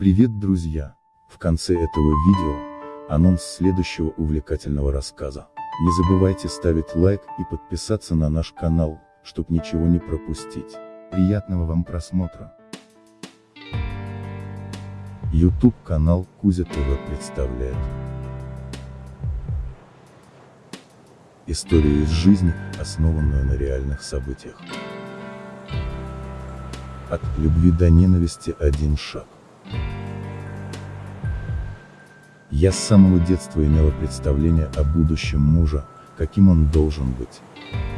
Привет, друзья! В конце этого видео, анонс следующего увлекательного рассказа. Не забывайте ставить лайк и подписаться на наш канал, чтобы ничего не пропустить. Приятного вам просмотра! YouTube канал Кузя ТВ представляет Историю из жизни, основанную на реальных событиях. От любви до ненависти один шаг. Я с самого детства имела представление о будущем мужа, каким он должен быть.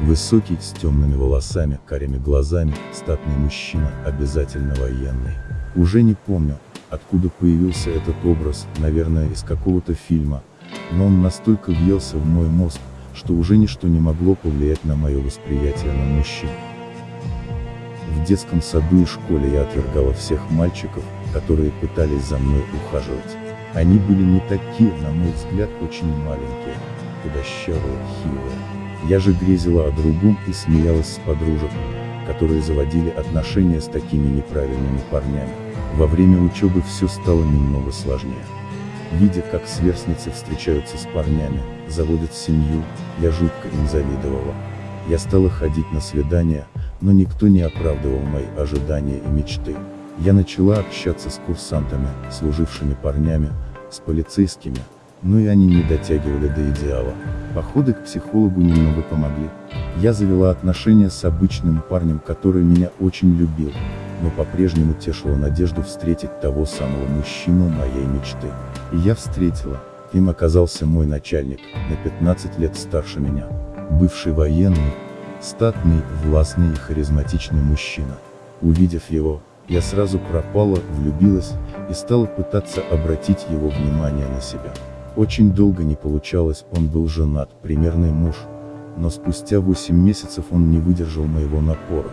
Высокий, с темными волосами, карими глазами, статный мужчина, обязательно военный. Уже не помню, откуда появился этот образ, наверное из какого-то фильма, но он настолько въелся в мой мозг, что уже ничто не могло повлиять на мое восприятие на мужчин. В детском саду и школе я отвергала всех мальчиков, которые пытались за мной ухаживать. Они были не такие, на мой взгляд, очень маленькие, худощавые, хилые. Я же грезила о другом и смеялась с подружек, которые заводили отношения с такими неправильными парнями. Во время учебы все стало немного сложнее. Видя, как сверстницы встречаются с парнями, заводят семью, я жутко им завидовала. Я стала ходить на свидания, но никто не оправдывал мои ожидания и мечты. Я начала общаться с курсантами, служившими парнями, с полицейскими, но и они не дотягивали до идеала. Походы к психологу немного помогли. Я завела отношения с обычным парнем, который меня очень любил, но по-прежнему тешила надежду встретить того самого мужчину моей мечты. И я встретила. Им оказался мой начальник, на 15 лет старше меня. Бывший военный, статный, властный и харизматичный мужчина. Увидев его, я сразу пропала, влюбилась, и стала пытаться обратить его внимание на себя. Очень долго не получалось, он был женат, примерный муж, но спустя 8 месяцев он не выдержал моего напора.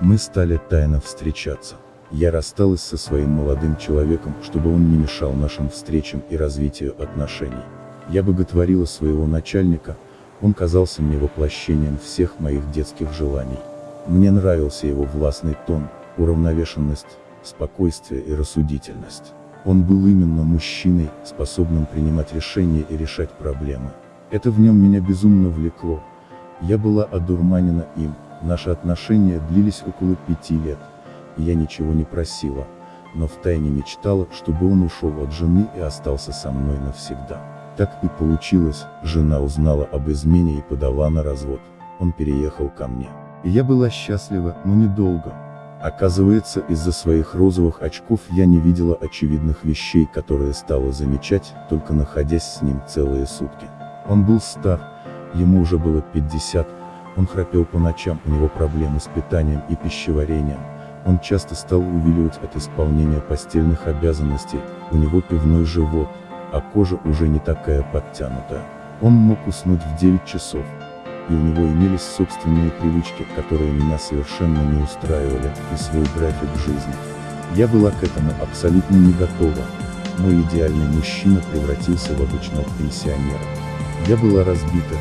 Мы стали тайно встречаться. Я рассталась со своим молодым человеком, чтобы он не мешал нашим встречам и развитию отношений. Я боготворила своего начальника, он казался мне воплощением всех моих детских желаний. Мне нравился его властный тон, уравновешенность, спокойствие и рассудительность. Он был именно мужчиной, способным принимать решения и решать проблемы. Это в нем меня безумно влекло. Я была одурманена им, наши отношения длились около пяти лет. Я ничего не просила, но втайне мечтала, чтобы он ушел от жены и остался со мной навсегда. Так и получилось, жена узнала об измене и подала на развод. Он переехал ко мне. Я была счастлива, но недолго. Оказывается, из-за своих розовых очков я не видела очевидных вещей, которые стала замечать, только находясь с ним целые сутки. Он был стар, ему уже было 50, он храпел по ночам, у него проблемы с питанием и пищеварением, он часто стал увиливать от исполнения постельных обязанностей, у него пивной живот, а кожа уже не такая подтянутая. Он мог уснуть в 9 часов, и у него имелись собственные привычки, которые меня совершенно не устраивали, и свой график жизни. Я была к этому абсолютно не готова. Мой идеальный мужчина превратился в обычного пенсионера. Я была разбита.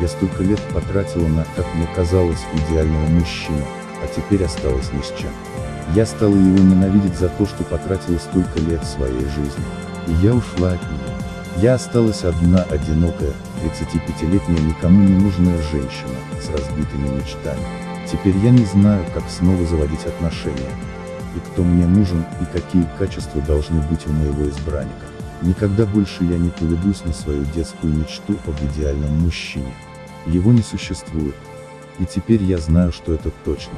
Я столько лет потратила на, как мне казалось, идеального мужчину, а теперь осталась ни с чем. Я стала его ненавидеть за то, что потратила столько лет своей жизни. И я ушла от него. Я осталась одна, одинокая, 35-летняя никому не нужная женщина, с разбитыми мечтами. Теперь я не знаю, как снова заводить отношения. И кто мне нужен, и какие качества должны быть у моего избранника. Никогда больше я не поведусь на свою детскую мечту об идеальном мужчине. Его не существует. И теперь я знаю, что это точно.